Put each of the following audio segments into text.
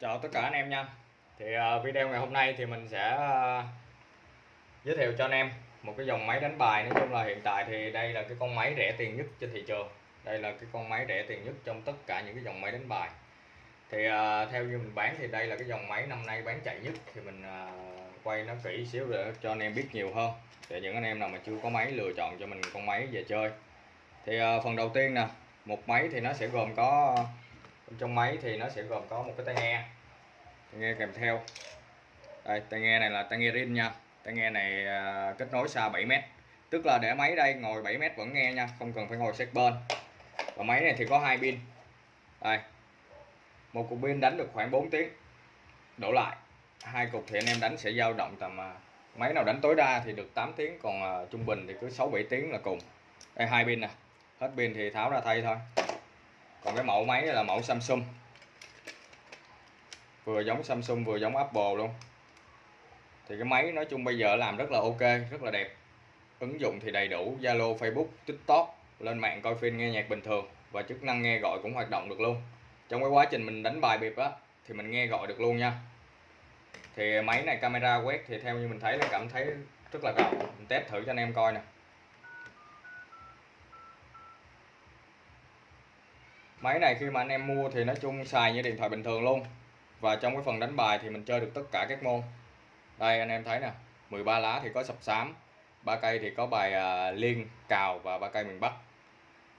Chào tất cả anh em nha. Thì à, video ngày hôm nay thì mình sẽ à, giới thiệu cho anh em một cái dòng máy đánh bài. Nói chung là hiện tại thì đây là cái con máy rẻ tiền nhất trên thị trường. Đây là cái con máy rẻ tiền nhất trong tất cả những cái dòng máy đánh bài. Thì à, theo như mình bán thì đây là cái dòng máy năm nay bán chạy nhất. Thì mình quay nó kỹ xíu để cho anh em biết nhiều hơn. Để những anh em nào mà chưa có máy, lựa chọn cho mình con máy về chơi. Thì phần đầu tiên nè, Một máy thì nó sẽ gồm có trong máy thì nó sẽ gồm có một cái tai nghe. Tai nghe kèm theo. Đây, tai nghe này là tai nghe rin nha. Tai nghe này à, kết nối xa 7 mét. Tức là để máy đây ngồi 7 mét vẫn nghe nha, không cần phải ngồi sát bên. Và máy này thì có hai pin. Đây. Một cục pin đánh được khoảng 4 tiếng. Đổ lại. Hai cục thì anh em đánh sẽ dao động tầm à, máy nào đánh tối đa thì được 8 tiếng, còn à, trung bình thì cứ 6 7 tiếng là cùng. Đây, hai pin nè. Hết pin thì tháo ra thay thôi còn cái mẫu máy là mẫu Samsung. Vừa giống Samsung, vừa giống Apple luôn. Thì cái máy nói chung bây giờ làm rất là ok, rất là đẹp. Ứng dụng thì đầy đủ, Zalo, Facebook, TikTok, lên mạng coi phim, nghe nhạc bình thường. Và chức năng nghe gọi cũng hoạt động được luôn. Trong cái quá trình mình đánh bài biệp á, thì mình nghe gọi được luôn nha. Thì máy này camera quét thì theo như mình thấy là cảm thấy rất là rộng. Mình test thử cho anh em coi nè. Máy này khi mà anh em mua thì nói chung xài như điện thoại bình thường luôn. Và trong cái phần đánh bài thì mình chơi được tất cả các môn. Đây anh em thấy nè 13 lá thì có sập sám ba cây thì có bài uh, liên cào và ba cây miền Bắc.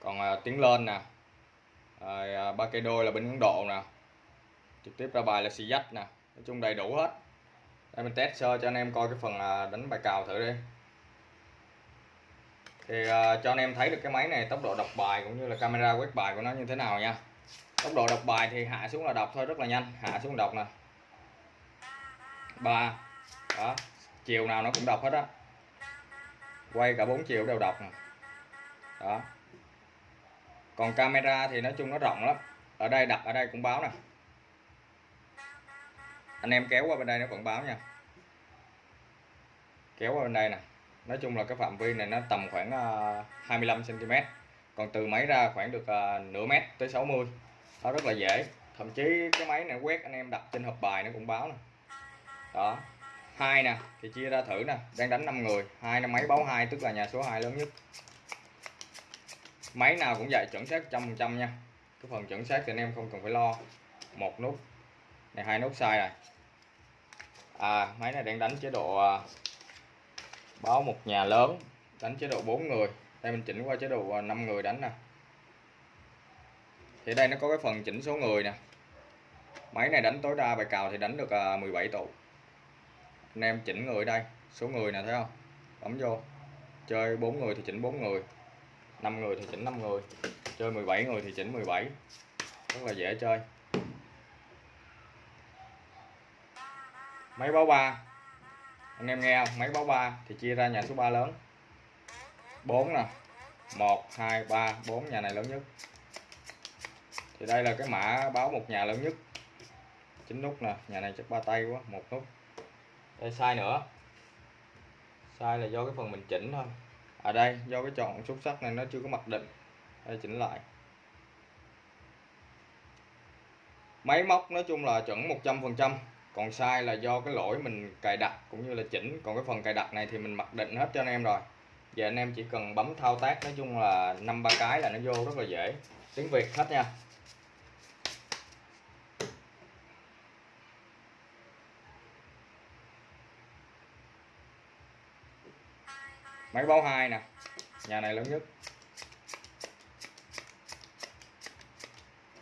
Còn uh, tiếng lên nè à, ba cây đôi là bên Ấn Độ nè trực tiếp ra bài là xì dách nè nói chung đầy đủ hết. Đây mình test sơ cho anh em coi cái phần uh, đánh bài cào thử đi thì uh, cho anh em thấy được cái máy này tốc độ đọc bài cũng như là camera quét bài của nó như thế nào nha. Tốc độ đọc bài thì hạ xuống là đọc thôi rất là nhanh. Hạ xuống đọc nè. Ba. Đó. Chiều nào nó cũng đọc hết á. Quay cả bốn chiều đều đọc nè. Đó. Còn camera thì nói chung nó rộng lắm. Ở đây đặt ở đây cũng báo nè. Anh em kéo qua bên đây nó vẫn báo nha. Kéo qua bên đây nè nói chung là cái phạm vi này nó tầm khoảng ờ, 25 cm còn từ máy ra khoảng được ờ, nửa mét tới 60 nó rất là dễ. Thậm chí cái máy này quét anh em đặt trên hộp bài nó cũng báo nè. Đó. Hai nè, thì chia ra thử nè. Đang đánh 5 người, hai năm máy báo hai, tức là nhà số 2 lớn nhất. Máy nào cũng vậy chuẩn xác trăm phần trăm nha. Cái phần chuẩn xác thì anh em không cần phải lo. Một nút. Này, hai nút sai rồi. À máy này đang đánh chế độ ờ, báo một nhà lớn, đánh chế độ 4 người. Đây mình chỉnh qua chế độ à, 5 người đánh nè. Thì đây nó có cái phần chỉnh số người nè. Máy này đánh tối đa bài cào thì đánh được à, 17 tụ. Anh em chỉnh người đây, số người nè, thấy không? Bấm vô. Chơi 4 người thì chỉnh 4 người. 5 người thì chỉnh 5 người. Chơi 17 người thì chỉnh 17 rất là dễ chơi. Máy báo 3 anh em nghe không? Máy báo 3 thì chia ra nhà số 3 lớn. 4 nè. 1 2 3 4 nhà này lớn nhất. Thì đây là cái mã báo một nhà lớn nhất. Chín nút nè. Nhà này chắc ba tay quá, một nút. Đây, sai nữa. Sai là do cái phần mình chỉnh thôi. Ở à đây, do cái chọn xúc sắc này nó chưa có mặc định. Đây, chỉnh lại. Máy móc nói chung là chuẩn 100 phần trăm còn sai là do cái lỗi mình cài đặt cũng như là chỉnh. Còn cái phần cài đặt này thì mình mặc định hết cho anh em rồi. Giờ anh em chỉ cần bấm thao tác, nói chung là năm ba cái là nó vô rất là dễ. Tiếng Việt hết nha. Máy báo hai nè. Nhà này lớn nhất.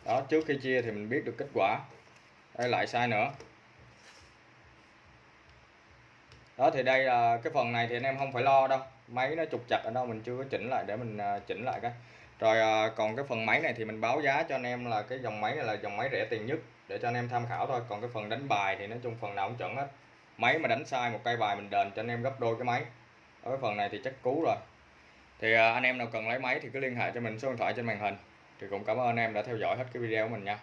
Đó, trước khi chia thì mình biết được kết quả. Đây, lại sai nữa đó, thì đây là cái phần này thì anh em không phải lo đâu. Máy nó trục chặt ở đâu, mình chưa có chỉnh lại để mình à, chỉnh lại cái rồi à, còn cái phần máy này thì mình báo giá cho anh em là cái dòng máy này là dòng máy rẻ tiền nhất để cho anh em tham khảo thôi. Còn cái phần đánh bài thì nói chung phần nào cũng chuẩn hết. Máy mà đánh sai một cây bài mình đền cho anh em gấp đôi cái máy. Ở cái phần này thì chắc cú rồi. Thì à, anh em nào cần lấy máy thì cứ liên hệ cho mình, số điện thoại trên màn hình. Thì cũng cảm ơn anh em đã theo dõi hết cái video của mình nha.